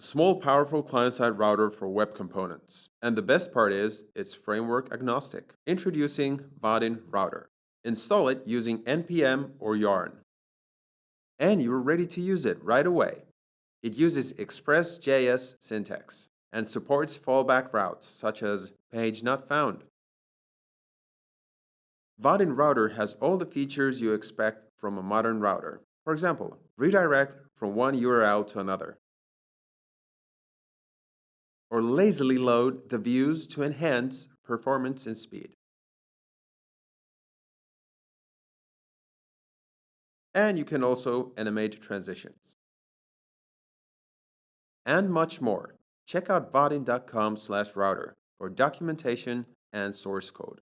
Small, powerful client-side router for web components. And the best part is, it's framework agnostic. Introducing Vaadin Router. Install it using NPM or Yarn. And you're ready to use it right away. It uses Express.js syntax and supports fallback routes such as page not found. Vaadin Router has all the features you expect from a modern router. For example, redirect from one URL to another. Or lazily load the views to enhance performance and speed. And you can also animate transitions. And much more. Check out vaadin.com/router for documentation and source code.